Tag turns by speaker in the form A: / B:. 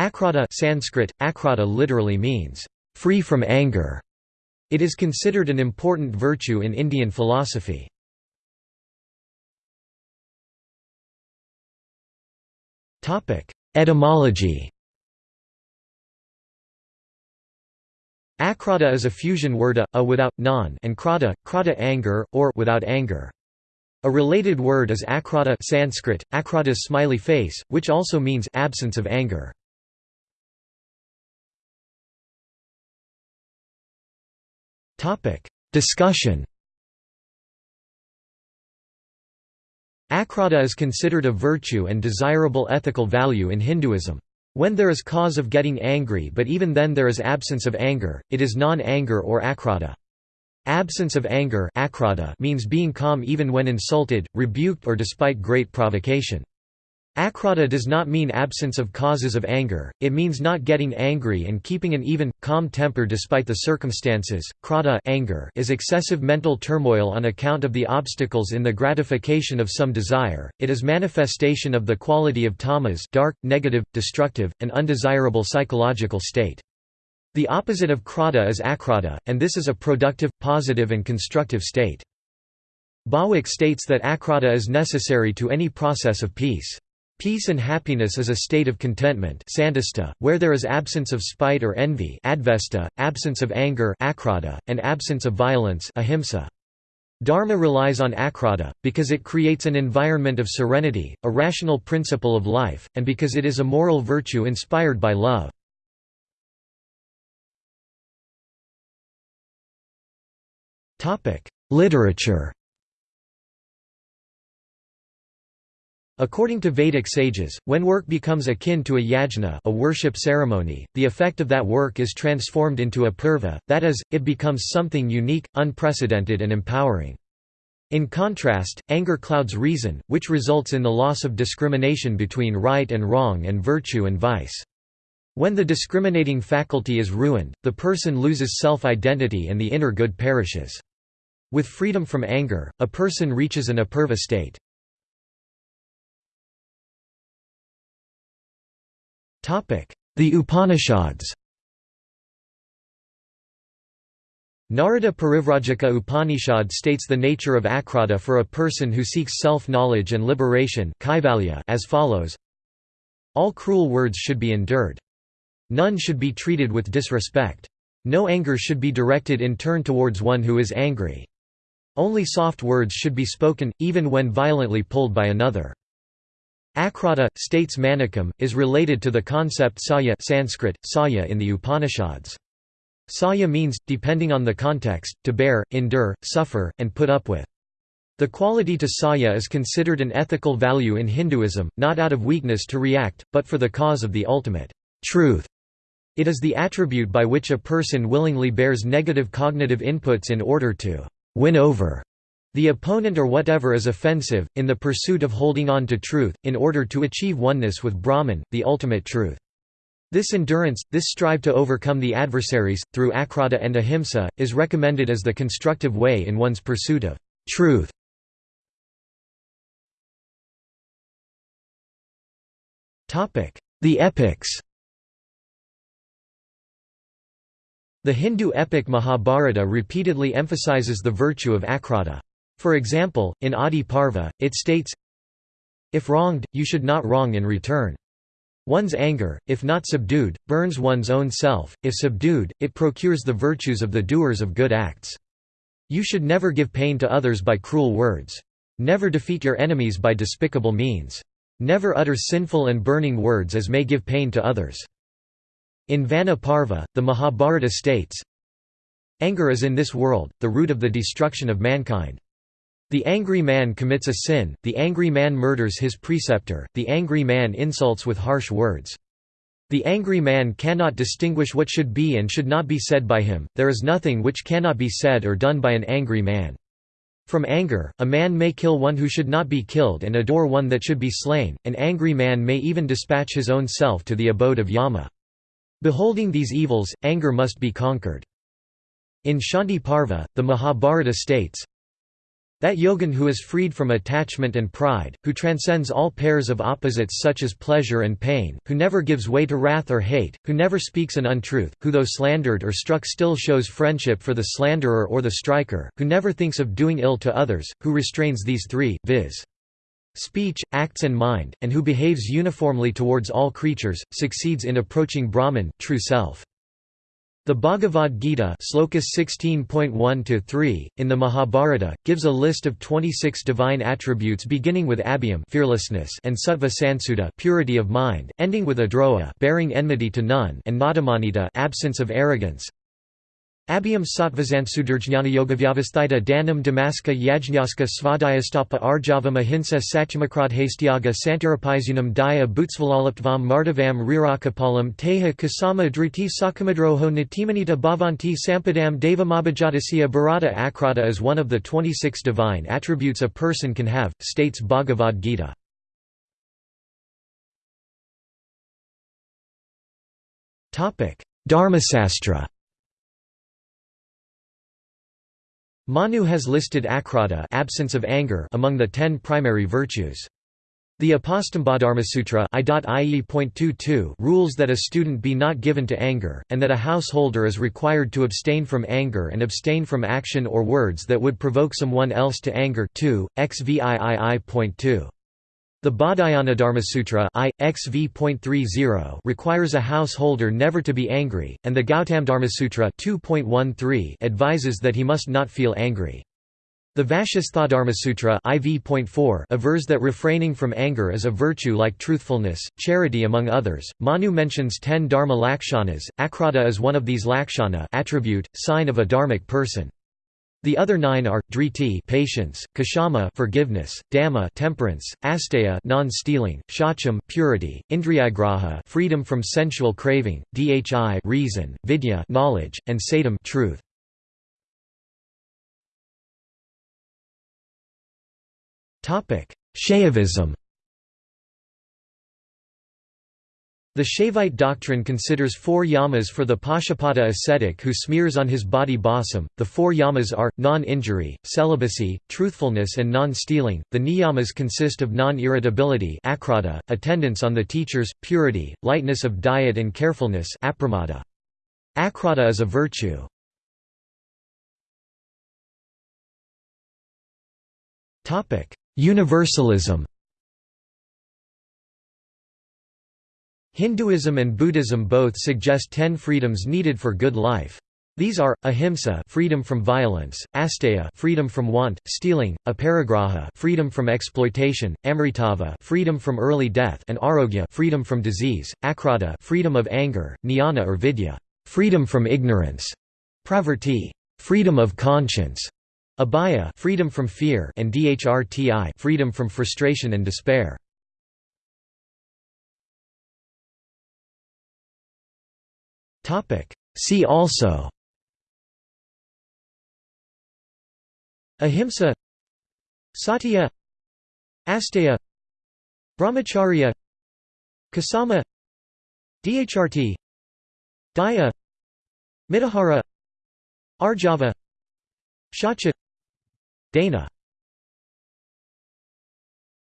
A: Akrodha Sanskrit, akrodha literally means, "...free from anger". It is considered an important virtue in Indian philosophy. Etymology Akrodha is a fusion word a, a without, non and krodha, krodha anger, or without anger. A related word is akrodha Sanskrit, akrodha smiley face, which also means absence of anger. Discussion Akrodha is considered a virtue and desirable ethical value in Hinduism. When there is cause of getting angry but even then there is absence of anger, it is non-anger or akrodha. Absence of anger means being calm even when insulted, rebuked or despite great provocation. Akrodha does not mean absence of causes of anger, it means not getting angry and keeping an even, calm temper despite the circumstances. Krodha anger is excessive mental turmoil on account of the obstacles in the gratification of some desire, it is manifestation of the quality of tamas dark, negative, destructive, and undesirable psychological state. The opposite of krodha is akrodha, and this is a productive, positive and constructive state. Bhawuk states that akrodha is necessary to any process of peace. Peace and happiness is a state of contentment where there is absence of spite or envy advesta, absence of anger akrodha, and absence of violence ahimsa. Dharma relies on akrodha, because it creates an environment of serenity, a rational principle of life, and because it is a moral virtue inspired by love. Literature According to Vedic sages, when work becomes akin to a yajna a worship ceremony, the effect of that work is transformed into a purva, that is, it becomes something unique, unprecedented and empowering. In contrast, anger clouds reason, which results in the loss of discrimination between right and wrong and virtue and vice. When the discriminating faculty is ruined, the person loses self-identity and the inner good perishes. With freedom from anger, a person reaches an apurva state. The Upanishads Narada Parivrajaka Upanishad states the nature of akrodha for a person who seeks self-knowledge and liberation as follows All cruel words should be endured. None should be treated with disrespect. No anger should be directed in turn towards one who is angry. Only soft words should be spoken, even when violently pulled by another. Akrodha, states Manikam, is related to the concept saya Sanskrit, saya in the Upanishads. Saya means, depending on the context, to bear, endure, suffer, and put up with. The quality to saya is considered an ethical value in Hinduism, not out of weakness to react, but for the cause of the ultimate truth. It is the attribute by which a person willingly bears negative cognitive inputs in order to win over the opponent or whatever is offensive, in the pursuit of holding on to truth, in order to achieve oneness with Brahman, the ultimate truth. This endurance, this strive to overcome the adversaries, through akrodha and ahimsa, is recommended as the constructive way in one's pursuit of truth. The epics The Hindu epic Mahabharata repeatedly emphasizes the virtue of akrodha. For example, in Adi Parva, it states, If wronged, you should not wrong in return. One's anger, if not subdued, burns one's own self, if subdued, it procures the virtues of the doers of good acts. You should never give pain to others by cruel words. Never defeat your enemies by despicable means. Never utter sinful and burning words as may give pain to others. In Vana Parva, the Mahabharata states, Anger is in this world, the root of the destruction of mankind. The angry man commits a sin, the angry man murders his preceptor, the angry man insults with harsh words. The angry man cannot distinguish what should be and should not be said by him, there is nothing which cannot be said or done by an angry man. From anger, a man may kill one who should not be killed and adore one that should be slain, an angry man may even dispatch his own self to the abode of Yama. Beholding these evils, anger must be conquered. In Shanti Parva, the Mahabharata states, That yogin who is freed from attachment and pride, who transcends all pairs of opposites such as pleasure and pain, who never gives way to wrath or hate, who never speaks an untruth, who though slandered or struck still shows friendship for the slanderer or the striker, who never thinks of doing ill to others, who restrains these three, viz. speech, acts and mind, and who behaves uniformly towards all creatures, succeeds in approaching Brahman true self. The Bhagavad Gita slokas 16.1-3, in the Mahabharata, gives a list of 26 divine attributes beginning with abhyam fearlessness and sattva purity of mind, ending with adroha bearing enmity to none and nadamanita absence of arrogance. Abhyam sattvazansudarjnanayogavyavasthita danam damaska yajñaska svadhyastapa arjavam ahimsa satyamakradhastyaga santirapaisunam daya bhutsvalalaptvam mardavam rirakapalam teha kasama driti sakamadroho natimanita bhavanti sampadam devamabhajatasya bharata akrodha is one of the 26 divine attributes a person can have, states Bhagavad Gita. Dharmasastra Manu has listed akrodha absence of anger among the ten primary virtues. The Apastambadharmasutra rules that a student be not given to anger, and that a householder is required to abstain from anger and abstain from action or words that would provoke someone else to anger 2, XVIII.2. The Dharmasutra I, XV.30 requires a householder never to be angry, and the Gautamdharmasutra 2.13 advises that he must not feel angry. The Vashistha IV.4 avers that refraining from anger is a virtue like truthfulness, charity among others. Manu mentions ten dharma lakshanas, akrodha is one of these lakshana attribute, sign of a dharmic person. The other nine are driti patience, kshama forgiveness, dhamma temperance, asteya non-stealing, shacham purity, indriyagraha freedom from sensual craving, dhi reason, vidya knowledge, and satam truth. Topic: Shaivism. The Shaivite doctrine considers four yamas for the Pashupata ascetic who smears on his body basam. The four yamas are non-injury, celibacy, truthfulness, and non-stealing. The niyamas consist of non-irritability, attendance on the teachers, purity, lightness of diet, and carefulness. Akrodha is a virtue. Universalism. Hinduism and Buddhism both suggest ten freedoms needed for good life. These are ahimsa, freedom from violence; asteya, freedom from want, stealing; aparigraha, freedom from exploitation; amritava, freedom from early death; and arogya, freedom from disease; akrodha, freedom of anger; jnana or vidya, freedom from ignorance; pravrti, freedom of conscience; abhaya, freedom from fear; and dhrti, freedom from frustration and despair. See also. Ahimsa. Satya. Asteya. Brahmacharya. Kasama. Dhrt Daya. Mitahara Arjava. Shacha. Dana